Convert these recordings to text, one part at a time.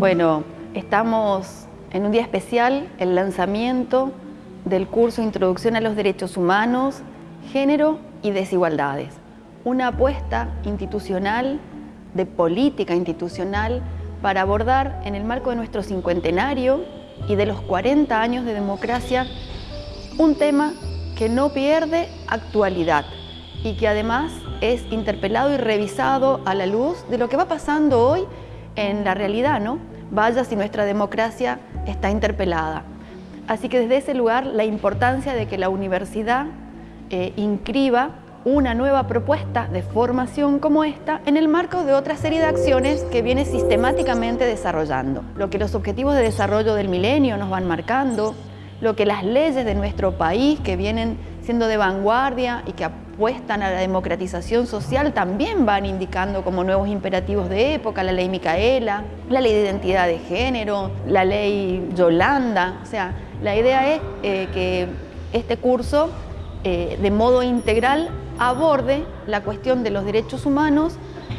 Bueno, estamos en un día especial, el lanzamiento del curso Introducción a los Derechos Humanos, Género y Desigualdades. Una apuesta institucional, de política institucional, para abordar en el marco de nuestro cincuentenario y de los 40 años de democracia un tema que no pierde actualidad y que además es interpelado y revisado a la luz de lo que va pasando hoy en la realidad, ¿no? Vaya si nuestra democracia está interpelada. Así que desde ese lugar la importancia de que la universidad eh, inscriba una nueva propuesta de formación como esta en el marco de otra serie de acciones que viene sistemáticamente desarrollando. Lo que los objetivos de desarrollo del milenio nos van marcando, lo que las leyes de nuestro país que vienen siendo de vanguardia y que apuestan a la democratización social también van indicando como nuevos imperativos de época, la ley Micaela, la ley de identidad de género, la ley Yolanda. O sea, la idea es eh, que este curso eh, de modo integral aborde la cuestión de los derechos humanos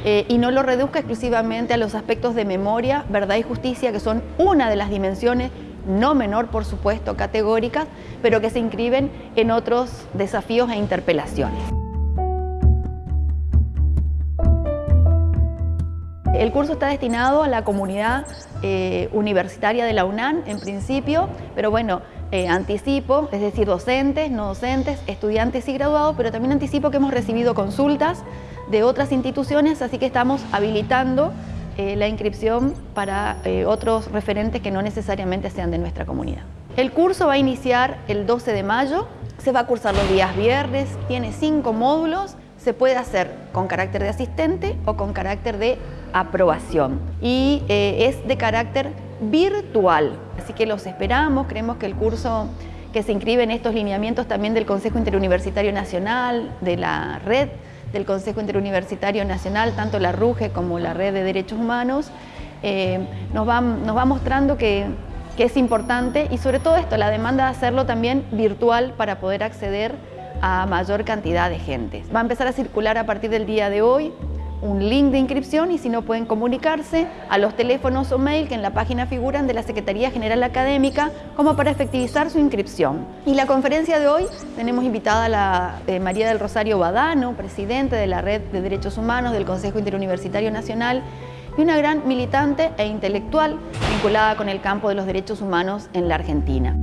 eh, y no lo reduzca exclusivamente a los aspectos de memoria, verdad y justicia, que son una de las dimensiones no menor por supuesto, categóricas, pero que se inscriben en otros desafíos e interpelaciones. El curso está destinado a la comunidad eh, universitaria de la UNAM en principio, pero bueno, eh, anticipo, es decir, docentes, no docentes, estudiantes y graduados, pero también anticipo que hemos recibido consultas de otras instituciones, así que estamos habilitando eh, la inscripción para eh, otros referentes que no necesariamente sean de nuestra comunidad. El curso va a iniciar el 12 de mayo, se va a cursar los días viernes, tiene cinco módulos, se puede hacer con carácter de asistente o con carácter de aprobación y eh, es de carácter virtual, así que los esperamos, creemos que el curso que se inscribe en estos lineamientos también del Consejo Interuniversitario Nacional, de la red, del Consejo Interuniversitario Nacional, tanto la RUGE como la Red de Derechos Humanos, eh, nos, va, mostrando que es importante y sobre todo esto, la demanda de hacerlo también virtual para poder acceder a mayor cantidad de gente. Va a empezar a circular a partir del día de hoy un link de inscripción y si no pueden comunicarse a los teléfonos o mail que en la página figuran de la Secretaría General Académica como para efectivizar su inscripción. Y la conferencia de hoy tenemos invitada a la eh, María del Rosario Badano, presidente de la Red de Derechos Humanos del Consejo Interuniversitario Nacional y una gran militante e intelectual vinculada con el campo de los derechos humanos en la Argentina.